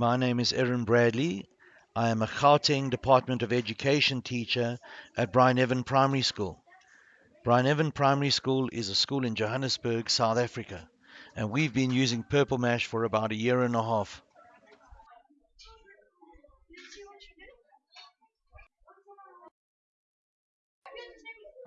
My name is Erin Bradley. I am a Gauteng Department of Education teacher at Brian Evan Primary School. Brian Evan Primary School is a school in Johannesburg, South Africa, and we've been using Purple Mash for about a year and a half.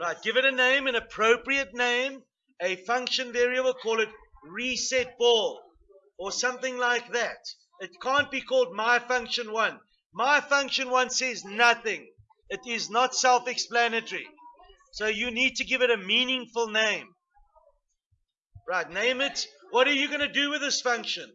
Right, give it a name, an appropriate name, a function variable, call it reset ball or something like that. It can't be called my function one. My function one says nothing. It is not self explanatory. So you need to give it a meaningful name. Right, name it. What are you going to do with this function?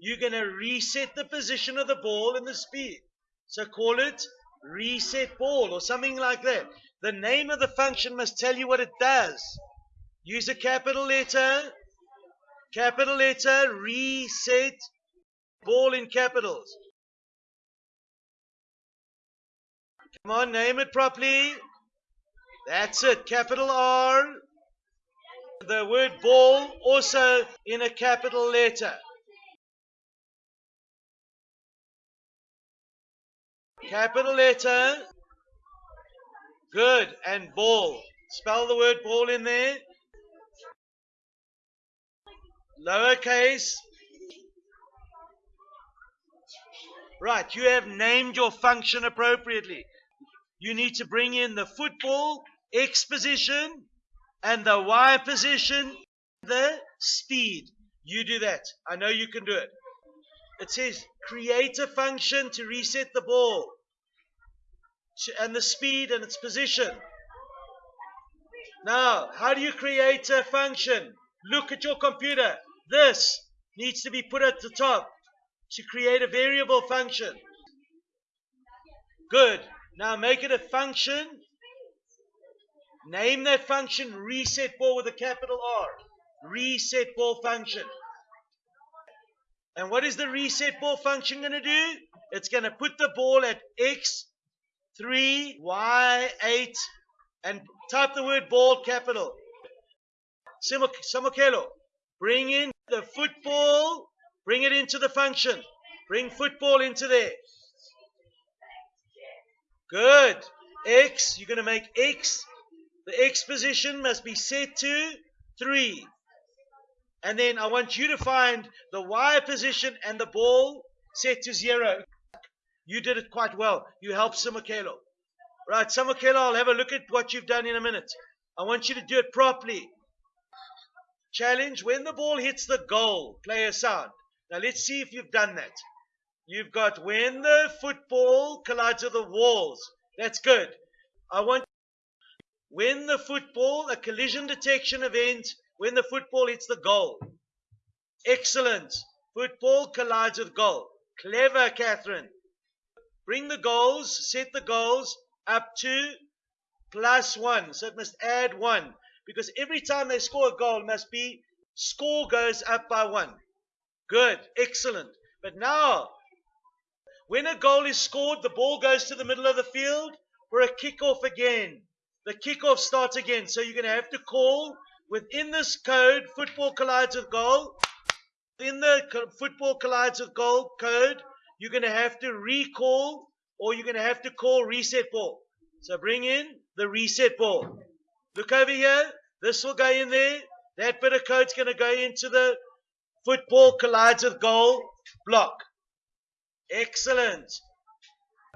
You're going to reset the position of the ball and the speed. So call it reset ball or something like that. The name of the function must tell you what it does. Use a capital letter, capital letter, reset, ball in capitals. Come on, name it properly. That's it, capital R. The word ball also in a capital letter. Capital letter. Good. And ball. Spell the word ball in there. Lowercase. Right. You have named your function appropriately. You need to bring in the football, X position, and the Y position, the speed. You do that. I know you can do it. It says create a function to reset the ball and the speed and its position. Now, how do you create a function? Look at your computer. This needs to be put at the top to create a variable function. Good. Now make it a function. Name that function reset ball with a capital R. Reset ball function. And what is the reset ball function going to do? It's going to put the ball at X 3, Y, 8, and type the word ball capital. Samokelo, bring in the football, bring it into the function. Bring football into there. Good. X, you're going to make X. The X position must be set to 3. And then I want you to find the Y position and the ball set to 0. You did it quite well. You helped Samakelo. Right, Samakelo, I'll have a look at what you've done in a minute. I want you to do it properly. Challenge when the ball hits the goal, play a sound. Now let's see if you've done that. You've got when the football collides with the walls. That's good. I want when the football, a collision detection event, when the football hits the goal. Excellent. Football collides with goal. Clever, Catherine. Bring the goals, set the goals up to plus one. So it must add one. Because every time they score a goal, must be score goes up by one. Good. Excellent. But now, when a goal is scored, the ball goes to the middle of the field for a kickoff again. The kickoff starts again. So you're going to have to call within this code, football collides with goal. In the football collides with goal code, you're going to have to recall or you're going to have to call reset ball. So bring in the reset ball. Look over here. This will go in there. That bit of code's going to go into the football collides with goal block. Excellent.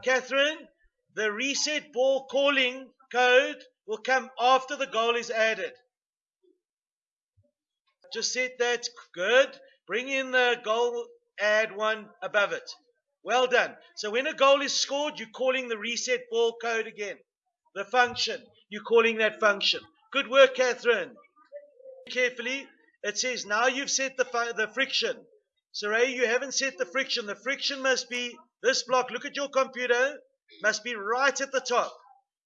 Catherine, the reset ball calling code will come after the goal is added. Just set that. Good. Bring in the goal, add one above it. Well done. So when a goal is scored, you're calling the reset ball code again. The function. You're calling that function. Good work, Catherine. Carefully. It says now you've set the, the friction. Saray, you haven't set the friction. The friction must be this block. Look at your computer. Must be right at the top.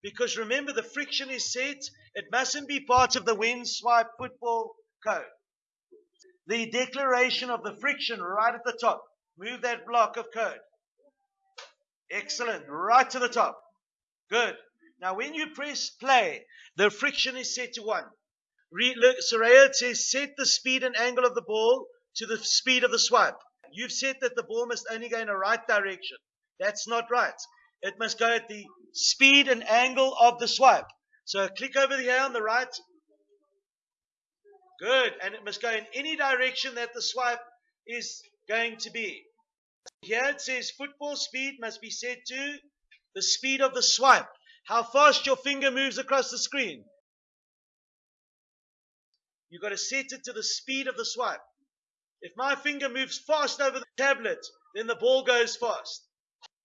Because remember, the friction is set. It mustn't be part of the wind swipe football code. The declaration of the friction right at the top. Move that block of code. Excellent. Right to the top. Good. Now, when you press play, the friction is set to 1. Look, Soraya says set the speed and angle of the ball to the speed of the swipe. you've said that the ball must only go in a right direction. That's not right. It must go at the speed and angle of the swipe. So click over here on the right. Good. And it must go in any direction that the swipe is going to be. Here it says football speed must be set to the speed of the swipe. How fast your finger moves across the screen. You've got to set it to the speed of the swipe. If my finger moves fast over the tablet, then the ball goes fast.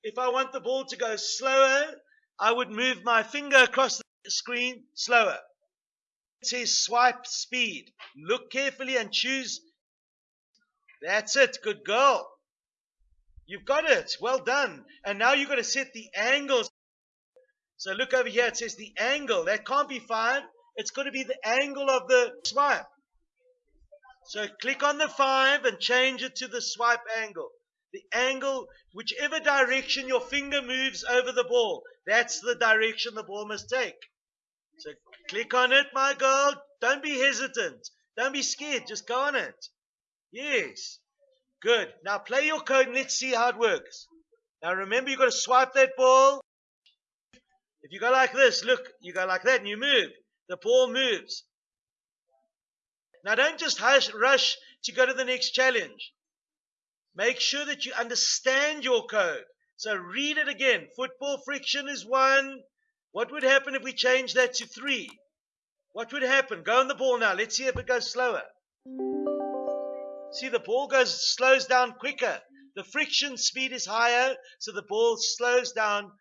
If I want the ball to go slower, I would move my finger across the screen slower. It says swipe speed. Look carefully and choose. That's it. Good girl. You've got it. Well done. And now you've got to set the angles. So look over here. It says the angle. That can't be five. It's got to be the angle of the swipe. So click on the five and change it to the swipe angle. The angle, whichever direction your finger moves over the ball, that's the direction the ball must take. So click on it, my girl. Don't be hesitant. Don't be scared. Just go on it. Yes. Good. Now play your code and let's see how it works. Now remember, you've got to swipe that ball. If you go like this, look, you go like that and you move. The ball moves. Now don't just hush, rush to go to the next challenge. Make sure that you understand your code. So read it again. Football friction is one. What would happen if we change that to three? What would happen? Go on the ball now. Let's see if it goes slower. See, the ball goes slows down quicker. The friction speed is higher, so the ball slows down,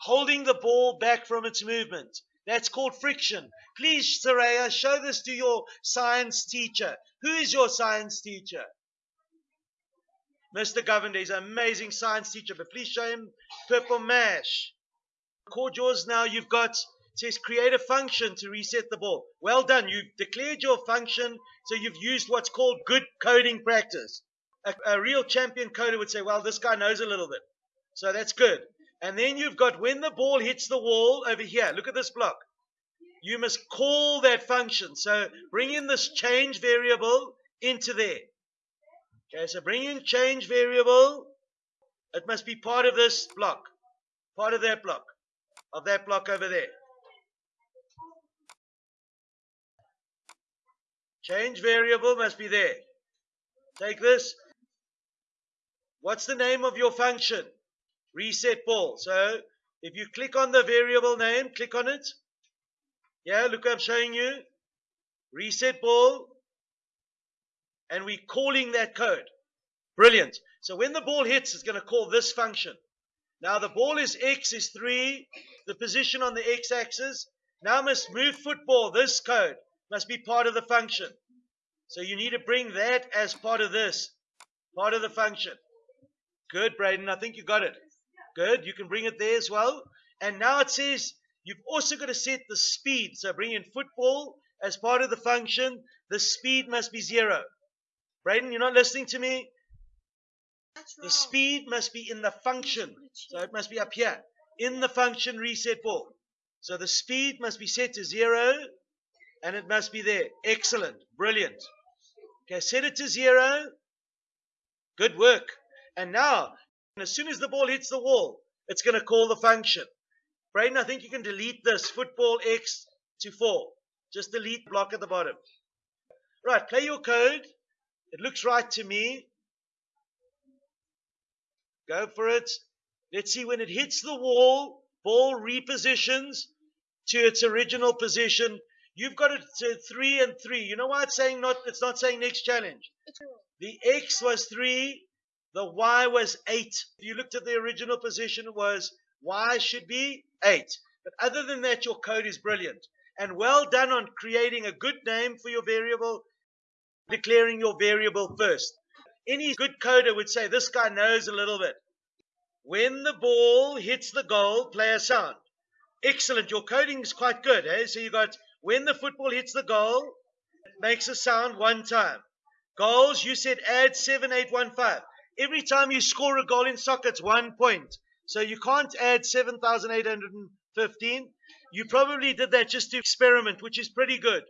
holding the ball back from its movement. That's called friction. Please, Saraya, show this to your science teacher. Who is your science teacher? Mr. Govender is an amazing science teacher, but please show him purple mash. Record yours now. You've got, says create a function to reset the ball. Well done. You've declared your function, so you've used what's called good coding practice. A, a real champion coder would say, well, this guy knows a little bit. So that's good. And then you've got when the ball hits the wall over here, look at this block. You must call that function. So bring in this change variable into there. Okay, so bring in change variable. It must be part of this block, part of that block, of that block over there. Change variable must be there. Take this. What's the name of your function? Reset ball. So if you click on the variable name, click on it. Yeah, look, I'm showing you. Reset ball and we're calling that code. Brilliant. So when the ball hits, it's going to call this function. Now the ball is x is 3, the position on the x-axis. Now must move football, this code must be part of the function. So you need to bring that as part of this, part of the function. Good, Braden. I think you got it. Good. You can bring it there as well. And now it says you've also got to set the speed. So bring in football as part of the function. The speed must be zero. Braden, you're not listening to me? The speed must be in the function. So it must be up here. In the function reset ball. So the speed must be set to zero and it must be there. Excellent. Brilliant. Okay, set it to zero. Good work. And now, as soon as the ball hits the wall, it's going to call the function. Braden, I think you can delete this football X to 4. Just delete block at the bottom. Right, play your code. It looks right to me. Go for it. Let's see when it hits the wall, ball repositions to its original position. You've got it to three and three. You know why it's saying not it's not saying next challenge? The X was three, the Y was eight. If you looked at the original position, it was Y should be eight. But other than that, your code is brilliant. And well done on creating a good name for your variable declaring your variable first. Any good coder would say this guy knows a little bit. When the ball hits the goal, play a sound. Excellent. Your coding is quite good. Eh? So you got when the football hits the goal, it makes a sound one time. Goals, you said add 7815. Every time you score a goal in soccer, it's one point. So you can't add 7,815. You probably did that just to experiment, which is pretty good.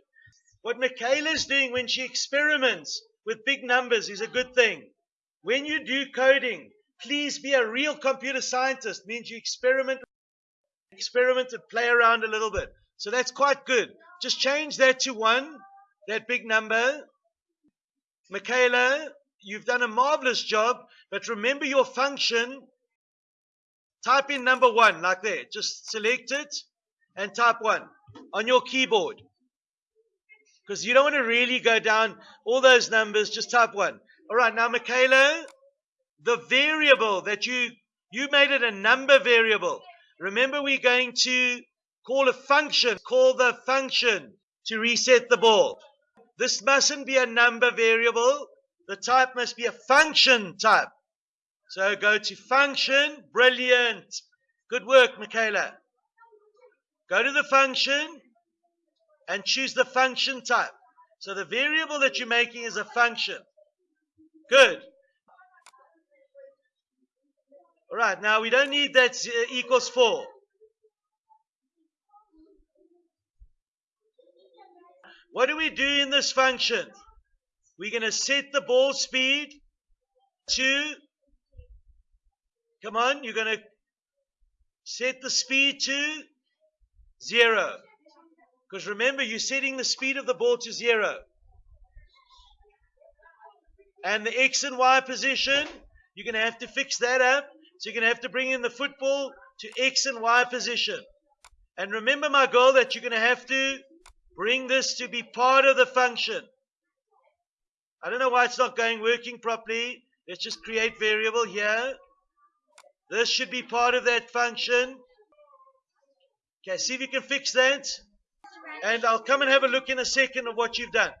What Michaela's doing when she experiments with big numbers is a good thing. when you do coding, please be a real computer scientist. Means you experiment, experiment and play around a little bit. So that's quite good. Just change that to one, that big number. Michaela, you've done a marvelous job, but remember your function. Type in number one, like that. Just select it and type one on your keyboard. Because you don't want to really go down all those numbers, just type one. All right, now, Michaela, the variable that you you made it a number variable. Remember, we're going to call a function, call the function to reset the ball. This mustn't be a number variable. The type must be a function type. So go to function. Brilliant. Good work, Michaela. Go to the function and choose the function type. So the variable that you're making is a function. Good. All right, now we don't need that uh, equals 4. What do we do in this function? We're going to set the ball speed to, come on, you're going to set the speed to 0. Because remember, you're setting the speed of the ball to 0. And the X and Y position, you're going to have to fix that up. So you're going to have to bring in the football to X and Y position. And remember, my goal, that you're going to have to Bring this to be part of the function. I don't know why it's not going working properly. Let's just create variable here. This should be part of that function. Okay, see if you can fix that. And I'll come and have a look in a second of what you've done.